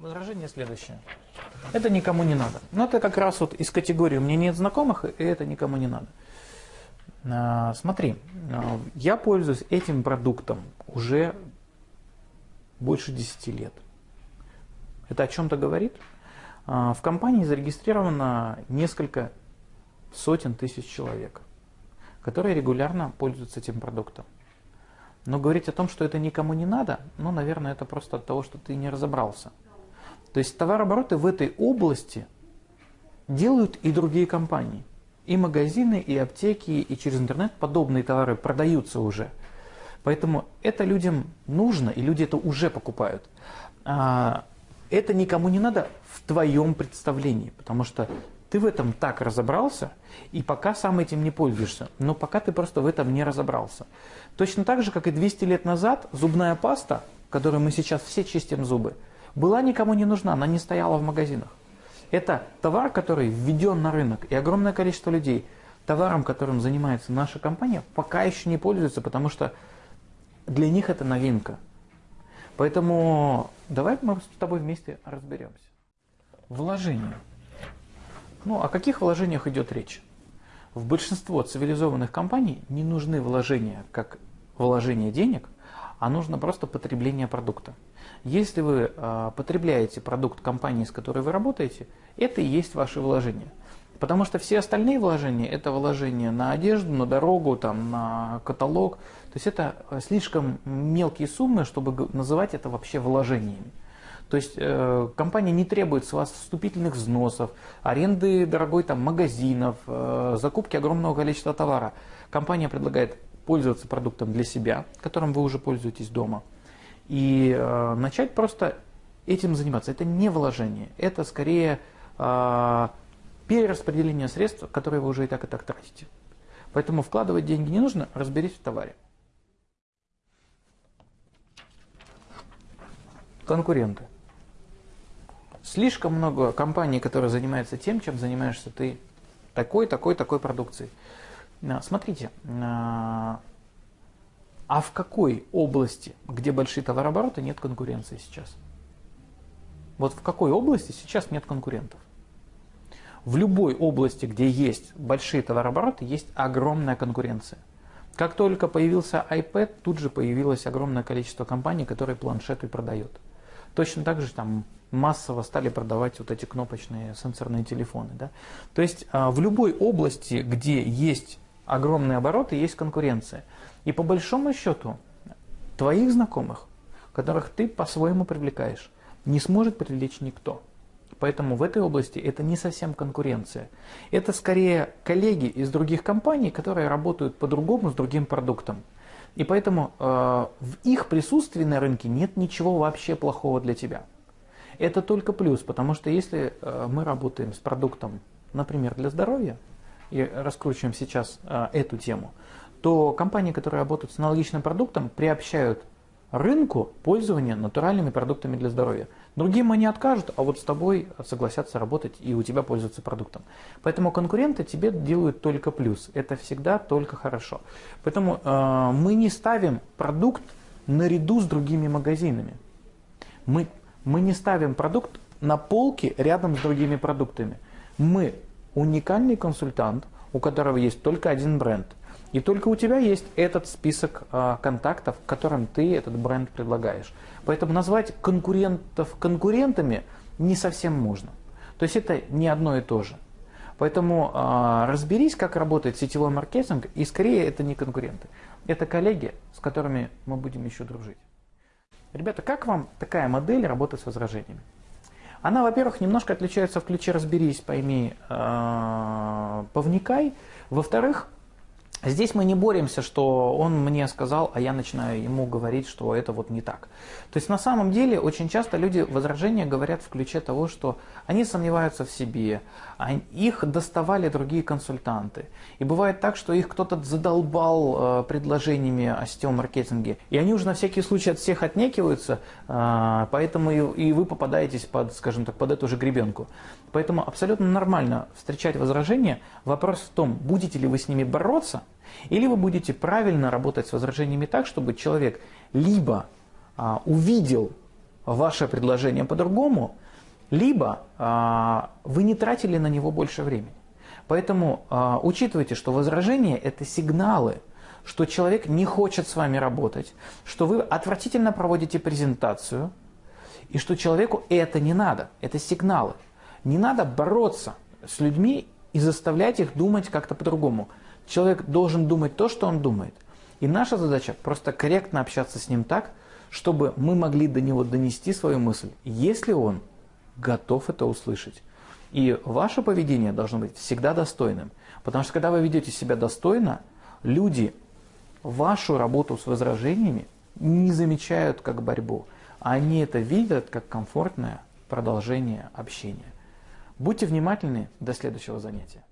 Возражение следующее. Это никому не надо. Но это как раз вот из категории «мне нет знакомых», и это никому не надо. А, смотри, а, я пользуюсь этим продуктом уже больше 10 лет. Это о чем-то говорит? А, в компании зарегистрировано несколько сотен тысяч человек, которые регулярно пользуются этим продуктом. Но говорить о том, что это никому не надо, ну, наверное, это просто от того, что ты не разобрался. То есть товарообороты в этой области делают и другие компании. И магазины, и аптеки, и через интернет подобные товары продаются уже. Поэтому это людям нужно, и люди это уже покупают. А, это никому не надо в твоем представлении, потому что ты в этом так разобрался, и пока сам этим не пользуешься, но пока ты просто в этом не разобрался. Точно так же, как и 200 лет назад, зубная паста, которой мы сейчас все чистим зубы, была никому не нужна, она не стояла в магазинах. Это товар, который введен на рынок, и огромное количество людей товаром, которым занимается наша компания, пока еще не пользуются, потому что для них это новинка. Поэтому давай мы с тобой вместе разберемся. Вложения. Ну, о каких вложениях идет речь? В большинство цивилизованных компаний не нужны вложения как вложение денег, а нужно просто потребление продукта. Если вы э, потребляете продукт компании, с которой вы работаете, это и есть ваши вложения. Потому что все остальные вложения – это вложения на одежду, на дорогу, там, на каталог. То есть это слишком мелкие суммы, чтобы называть это вообще вложениями. То есть э, компания не требует с вас вступительных взносов, аренды дорогой там, магазинов, э, закупки огромного количества товара. Компания предлагает пользоваться продуктом для себя, которым вы уже пользуетесь дома, и э, начать просто этим заниматься. Это не вложение, это скорее э, перераспределение средств, которые вы уже и так и так тратите. Поэтому вкладывать деньги не нужно, разберись в товаре. Конкуренты. Слишком много компаний, которые занимаются тем, чем занимаешься ты. Такой, такой, такой продукцией. А, смотрите, а, а в какой области, где большие товарообороты, нет конкуренции сейчас? Вот в какой области сейчас нет конкурентов? В любой области, где есть большие товарообороты, есть огромная конкуренция. Как только появился iPad, тут же появилось огромное количество компаний, которые планшеты продают. Точно так же там массово стали продавать вот эти кнопочные сенсорные телефоны. Да? То есть а, в любой области, где есть огромные обороты, есть конкуренция. И по большому счету, твоих знакомых, которых ты по-своему привлекаешь, не сможет привлечь никто. Поэтому в этой области это не совсем конкуренция. Это скорее коллеги из других компаний, которые работают по-другому с другим продуктом. И поэтому э, в их присутствии на рынке нет ничего вообще плохого для тебя. Это только плюс, потому что если э, мы работаем с продуктом, например, для здоровья, и раскручиваем сейчас а, эту тему, то компании, которые работают с аналогичным продуктом, приобщают рынку пользования натуральными продуктами для здоровья. Другим они откажут, а вот с тобой согласятся работать и у тебя пользоваться продуктом. Поэтому конкуренты тебе делают только плюс. Это всегда только хорошо. Поэтому э, мы не ставим продукт наряду с другими магазинами. Мы, мы не ставим продукт на полке рядом с другими продуктами. Мы уникальный консультант, у которого есть только один бренд. И только у тебя есть этот список э, контактов, которым ты этот бренд предлагаешь. Поэтому назвать конкурентов конкурентами не совсем можно. То есть это не одно и то же. Поэтому э, разберись, как работает сетевой маркетинг, и скорее это не конкуренты. Это коллеги, с которыми мы будем еще дружить. Ребята, как вам такая модель работы с возражениями? Она, во-первых, немножко отличается в ключе «разберись, пойми, э, повникай». Во-вторых, Здесь мы не боремся, что он мне сказал, а я начинаю ему говорить, что это вот не так. То есть на самом деле очень часто люди возражения говорят в ключе того, что они сомневаются в себе, а их доставали другие консультанты. И бывает так, что их кто-то задолбал э, предложениями о сетевом маркетинге, и они уже на всякий случай от всех отнекиваются, э, поэтому и, и вы попадаетесь под, скажем так, под эту же гребенку. Поэтому абсолютно нормально встречать возражения. Вопрос в том, будете ли вы с ними бороться, или вы будете правильно работать с возражениями так, чтобы человек либо а, увидел ваше предложение по-другому, либо а, вы не тратили на него больше времени. Поэтому а, учитывайте, что возражения – это сигналы, что человек не хочет с вами работать, что вы отвратительно проводите презентацию, и что человеку это не надо, это сигналы. Не надо бороться с людьми и заставлять их думать как-то по-другому. Человек должен думать то, что он думает. И наша задача просто корректно общаться с ним так, чтобы мы могли до него донести свою мысль, если он готов это услышать. И ваше поведение должно быть всегда достойным. Потому что когда вы ведете себя достойно, люди вашу работу с возражениями не замечают как борьбу. Они это видят как комфортное продолжение общения. Будьте внимательны. До следующего занятия.